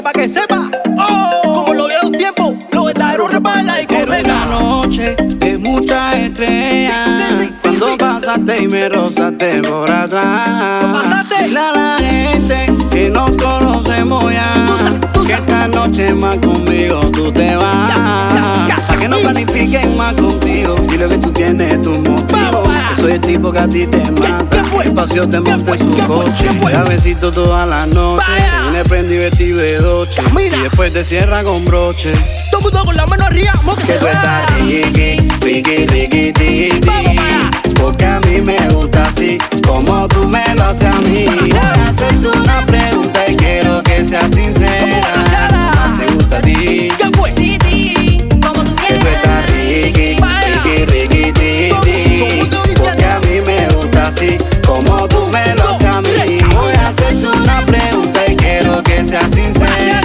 sepa que sepa. Oh, como lo veo los tiempos, los verdaderos repala y corre la noche que muchas estrellas. Cuando pasaste y me rozaste por atrás. Pasaste. La, la gente que nos conocemos ya. Que esta noche más conmigo tú te vas. Para que no planifiquen más contigo. Y lo que tú tienes tu motivo. Que soy el tipo que a ti te mata. Te monta en su coche. A besito toda la noche. Viene prendí vestido de doche. Y después te cierra con broche. Todo mundo con la mano arriba, que, que tú estás riqui, riqui, riqui, riqui. Porque a mí me gusta así, como tú me lo haces a mí. Voy a hacerte una pregunta seas sincera.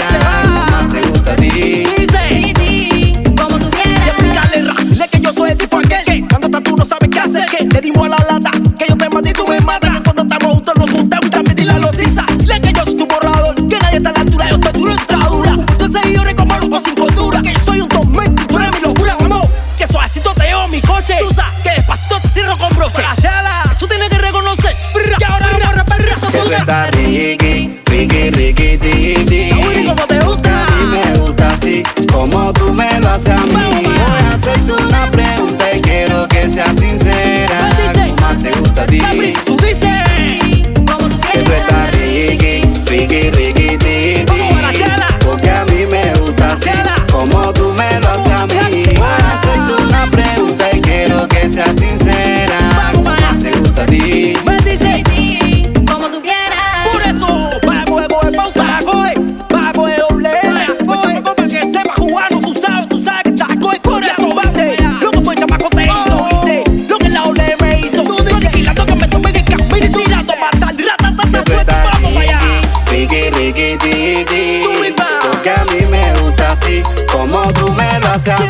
¿Más te gusta a ti? Dice. Como tú Y quieras. explicarle rap, dile que yo soy el tipo aquel que cuando estás tú no sabes qué hacer. Que le dimos a la lata, que yo te maté y tú me matas. Que cuando estamos juntos nos gustamos y transmitir la noticia. Dile que yo soy tu borrador, que nadie está a la altura, yo estoy duro en tu dura. Tú seguidores como loco sin cordura, que soy un tormento y tú eres mi locura, vamos. Que suavecito te llevo mi coche, que despacito te cierro con broche.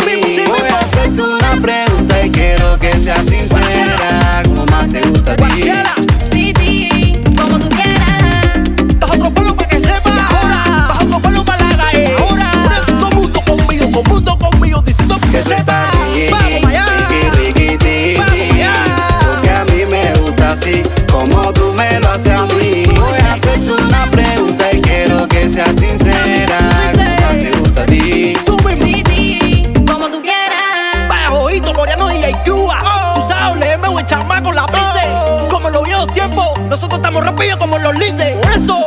Mí. Voy a hacerte una pregunta y quiero que seas sincera. ¿Cómo más te gusta a ti? Como tú como los lices. Eso,